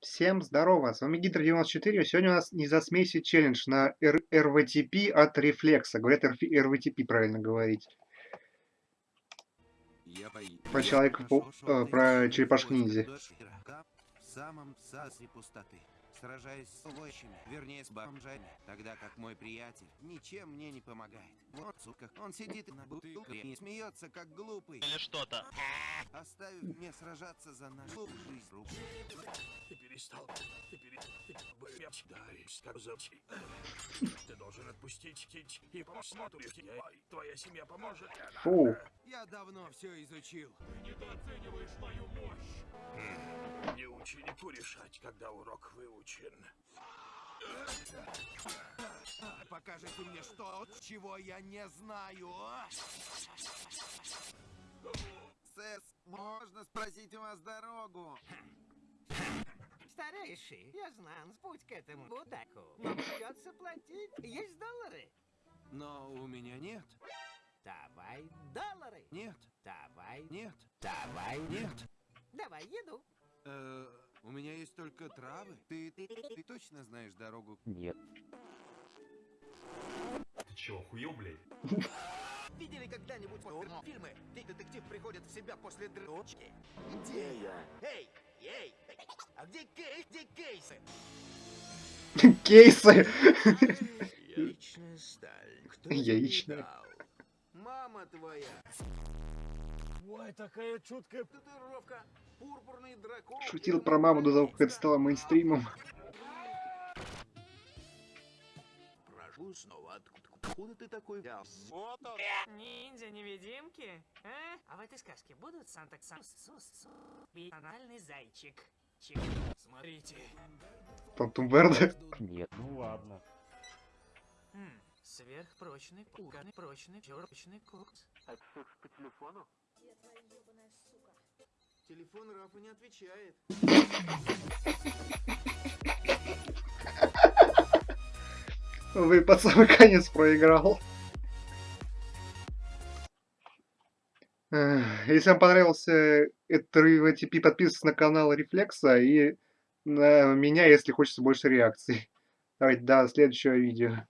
Всем здорово, с вами Гидр94. Сегодня у нас не за смеси челлендж на R RVTP от Рефлекса. Говорят RF RVTP правильно говорить. Про человека, э, про черепашку ниндзя. В самом пустоты. Сражаясь с овощами, вернее с бомжами, тогда как мой приятель ничем мне не помогает. Вот, сука, он сидит на бутылке и смеется, как глупый. Или что-то. Оставив мне сражаться за нашу жизнь. Ты перестал. Ты перестал. Ты. Ты должен отпустить Кич и посмотришь. Твоя семья поможет. Фу. Я давно все изучил. Ты недооцениваешь мою мощь. Решать, когда урок выучен. Покажите мне что, чего я не знаю. Сэс, можно спросить у вас дорогу? Старейший, я знаю, путь к этому будаку. Но придется платить. Есть доллары? Но у меня нет. Давай доллары. Нет. Давай. Нет. Давай. Нет. Давай еду. Э, у меня есть только травы. Ты, ты, ты точно знаешь дорогу? Нет. Ты чего, хуел, блядь? Видели когда-нибудь фильмы, где детектив приходит в себя после дрочки? Где я? Эй, эй, а где Кей? Где Кейсы? Кейсы. Яичная сталь. Кто Яичная. Мама твоя. Ой, такая чуткая. Татуировка. Пурпурный дракон. Шутил про маму до того, как это стало мейнстримом. Прошу снова. Откуда, откуда ты такой взял? Вот он. Ниндзя-невидимки? А? А в этой сказке будут санта сус банальный зайчик. Чик. Смотрите. Тантум Верде. Нет. Ну ладно. Хм, сверхпрочный кукольный прочный Телефон Рафа не отвечает. Вы под самый конец проиграл. Если вам понравился этот RVTP, подписывайтесь на канал Рефлекса и на меня, если хочется больше реакций. Давайте до следующего видео.